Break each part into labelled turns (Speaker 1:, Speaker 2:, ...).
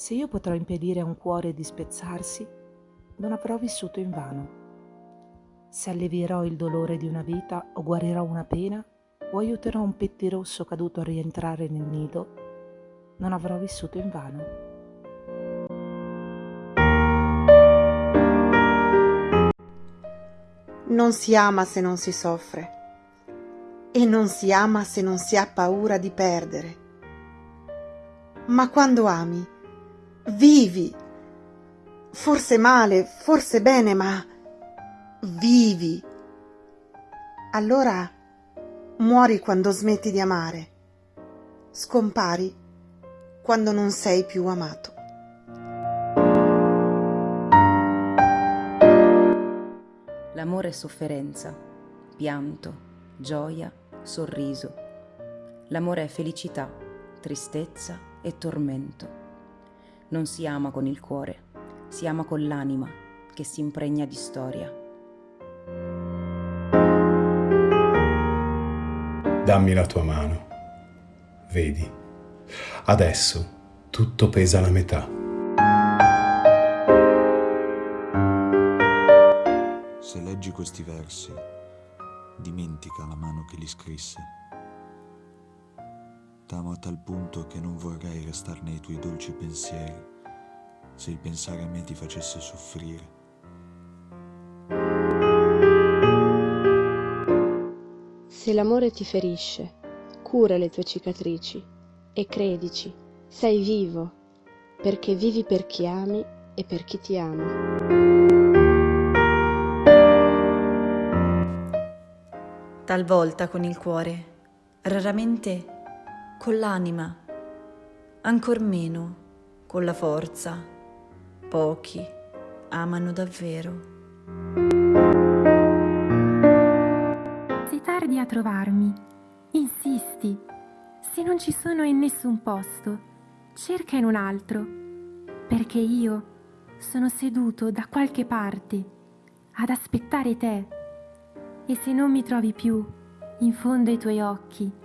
Speaker 1: Se io potrò impedire a un cuore di spezzarsi, non avrò vissuto invano. Se allevierò il dolore di una vita o guarirò una pena o aiuterò un pettirosso caduto a rientrare nel nido, non avrò vissuto invano.
Speaker 2: Non si ama se non si soffre e non si ama se non si ha paura di perdere. Ma quando ami, vivi. Forse male, forse bene, ma vivi. Allora muori quando smetti di amare. Scompari quando non sei più amato.
Speaker 3: L'amore è sofferenza, pianto, gioia, sorriso. L'amore è felicità, tristezza e tormento. Non si ama con il cuore, si ama con l'anima che si impregna di storia.
Speaker 4: Dammi la tua mano. Vedi, adesso tutto pesa alla metà.
Speaker 5: Se leggi questi versi, dimentica la mano che li scrisse. T'amo a tal punto che non vorrei restare nei tuoi dolci pensieri se il pensare a me ti facesse soffrire.
Speaker 6: Se l'amore ti ferisce, cura le tue cicatrici e credici, sei vivo, perché vivi per chi ami e per chi ti ama.
Speaker 7: talvolta con il cuore, raramente con l'anima, ancor meno con la forza. Pochi amano davvero.
Speaker 8: Sei tardi a trovarmi. Insisti. Se non ci sono in nessun posto, cerca in un altro, perché io sono seduto da qualche parte ad aspettare te e se non mi trovi più in fondo ai tuoi occhi,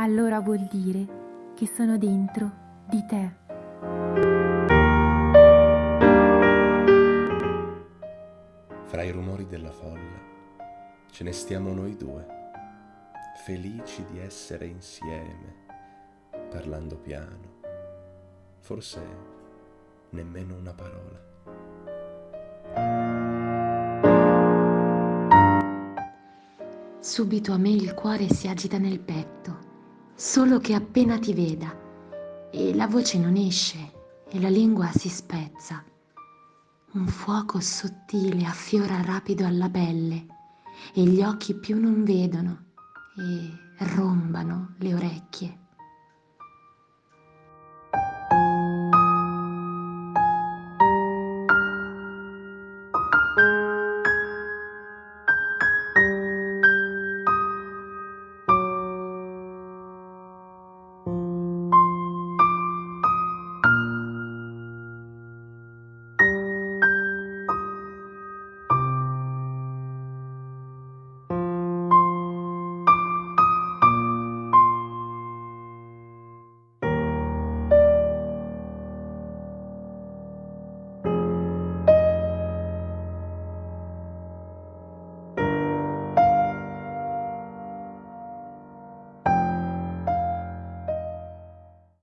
Speaker 8: allora vuol dire che sono dentro di te.
Speaker 4: Fra i rumori della folla ce ne stiamo noi due, felici di essere insieme, parlando piano, forse nemmeno una parola.
Speaker 9: Subito a me il cuore si agita nel petto, solo che appena ti veda, e la voce non esce e la lingua si spezza. Un fuoco sottile affiora rapido alla pelle e gli occhi più non vedono e rombano.